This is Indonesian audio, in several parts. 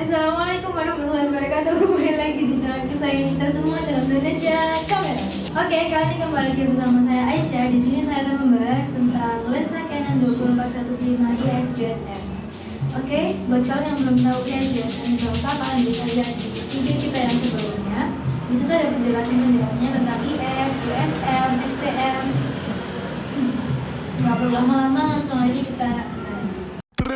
Assalamualaikum warahmatullahi wabarakatuh. Kembali lagi di channel kesayangan kita semua Channel Indonesia Kamera. Oke, kali ini kembali lagi bersama saya Aisyah. Di sini saya akan membahas tentang lensa Canon 2415 IS USM Oke, buat kalian yang belum tahu IS USM itu apa Kalian bisa lihat di video kita yang sebelumnya. Di situ ada penjelasan-penjelasannya tentang IS, USM, STM Gak perlu lama-lama, langsung aja kita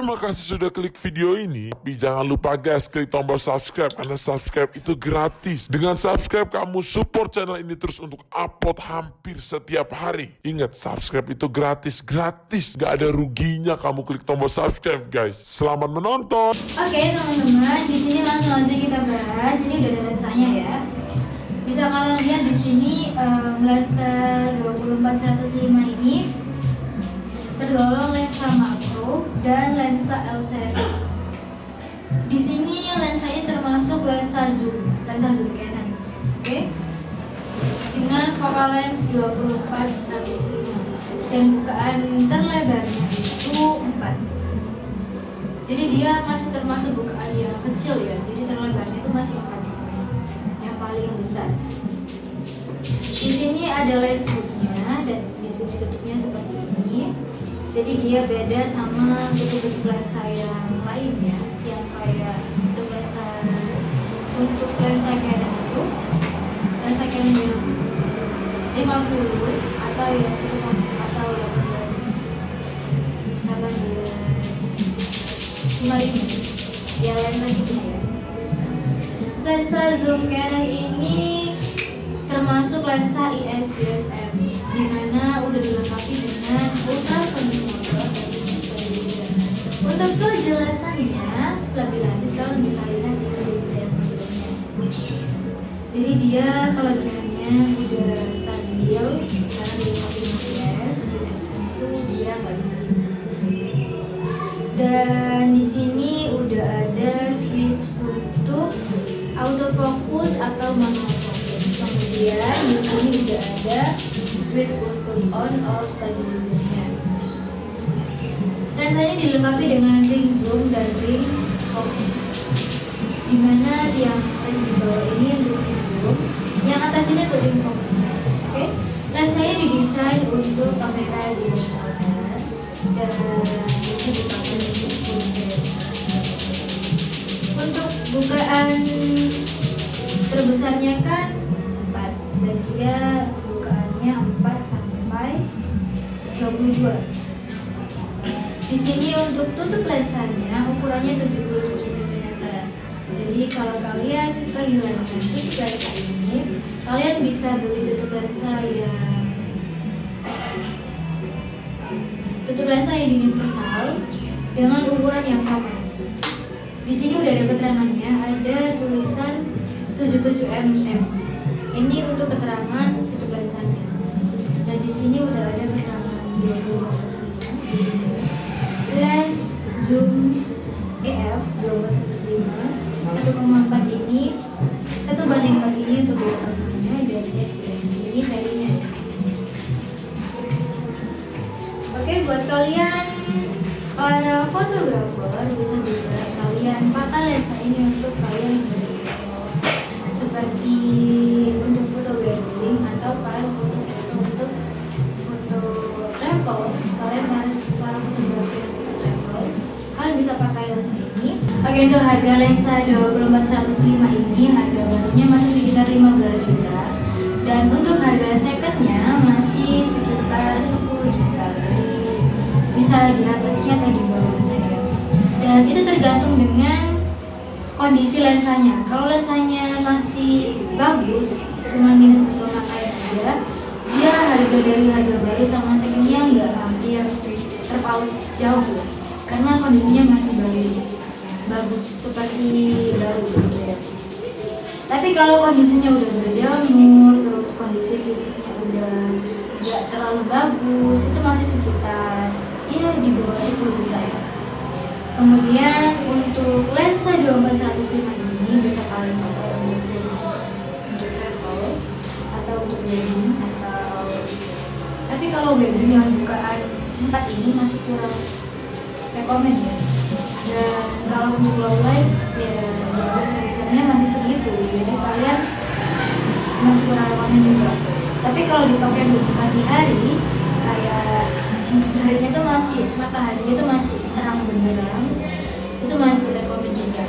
Terima kasih sudah klik video ini. Tapi jangan lupa guys, klik tombol subscribe karena subscribe itu gratis. Dengan subscribe kamu support channel ini terus untuk upload hampir setiap hari. Ingat, subscribe itu gratis, gratis. Gak ada ruginya kamu klik tombol subscribe guys. Selamat menonton. Oke teman-teman, di sini langsung aja kita bahas. Ini udah ada lensanya ya. Bisa kalian lihat di sini em, lensa 24-105 ini tergolong lensa makro dan lensa L series. Di sini lensa ini termasuk lensa zoom, lensa zoom Canon. Oke. Dengan focal lens 24-105 dan bukaan terlebarnya itu 4 jadi dia masih termasuk bukaan yang kecil ya jadi terlebarnya itu masih empat di sini yang paling besar di sini ada lens hoodnya dan di sini tutupnya seperti jadi dia beda sama tutup-tutup lensa yang lainnya yang kayak untuk lensa untuk lensa Canon itu lensa Canon yang 50 atau yang atau 18 18 55 ya lensa gitu ya. Lensa zoom Canon ini termasuk lensa IS USM di mana udah dilengkapi dengan ultrasonic motor stabilizer. untuk kejelasannya lebih lanjut kalian bisa lihat di video yang sebelumnya jadi dia kelebihannya udah stabil karena dilengkapi IS USM itu dia nggak bising dan di sini udah ada switch untuk autofocus atau manual focus. Kemudian di sini udah ada switch untuk on off stabilizernya. Lensa ini dilengkapi dengan ring zoom dan ring focus. Di mana yang paling di bawah ini untuk ring zoom, yang atas ini untuk ring focus. Oke, lensa ini didesain untuk kamera DSLR dan bisa dipakai untuk full. Untuk bukaan terbesarnya kan 4 dan dia bukaannya 4 sampai 22. Di sini untuk tutup lensanya ukurannya 77 mm. Jadi kalau kalian kehilangan tutup lensa ini, kalian bisa beli tutup lensa yang tutup lensa yang universal dengan ukuran yang sama. Di sini udah ada keterangannya, ada tulisan 77 mm. Ini untuk keterangan sini udah ada keterangan 20 di sini. Lens zoom EF 1215 1,4 ini satu banding empat ini untuk belakangnya dan ini serinya. Oke, buat kalian para fotografer bisa juga kalian pakai lensa ini untuk kalian untuk harga lensa 24105 ini harga barunya masih sekitar 15 juta. Dan untuk harga secondnya masih sekitar 10 juta. Jadi bisa di atasnya atau di bawahnya ya. Dan itu tergantung dengan kondisi lensanya. Kalau lensanya masih bagus cuma minus satu pakai aja dia harga dari harga baru sama secondnya nggak hampir terpaut jauh. Karena kondisinya masih baru bagus seperti baru gitu. Tapi kalau kondisinya udah berjamur terus kondisi fisiknya udah nggak terlalu bagus itu masih sekitar ya di bawah 10 juta ya. Kemudian untuk lensa 24-105 ini bisa kalian pakai untuk untuk travel atau untuk wedding atau tapi kalau wedding yang bukaan empat ini masih kurang rekomend ya kalau untuk low light ya resolusinya masih segitu. Jadi kalian masih kurang juga. Tapi kalau dipakai untuk pagi hari kayak harinya tuh masih mataharinya tuh masih terang benderang itu masih rekomen juga.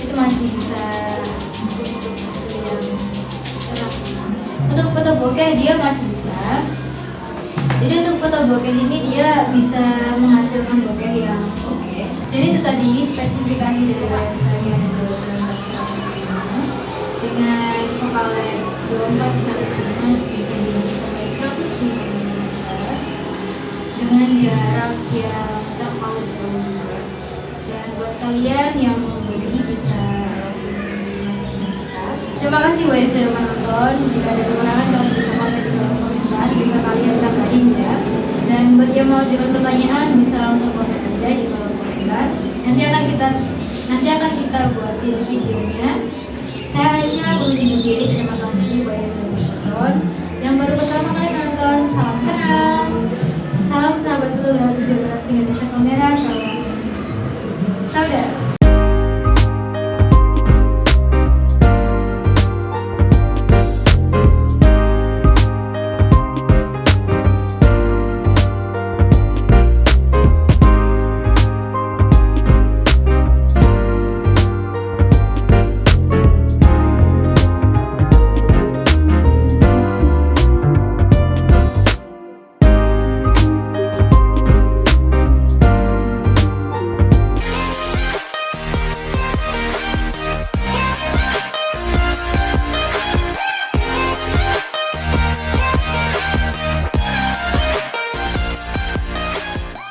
Itu masih bisa hasil yang cerah. Untuk foto bokeh dia masih bisa. Jadi untuk foto bokeh ini dia bisa menghasilkan bokeh tadi spesifikasi dari lensa yang 105 dengan focal lens 24 105 bisa di sampai 105 mm dengan jarak yang terpaut jauh. Juga dan buat kalian yang mau beli bisa langsung ke kita terima kasih buat yang sudah menonton. Jika ada kekurangan kalian bisa komen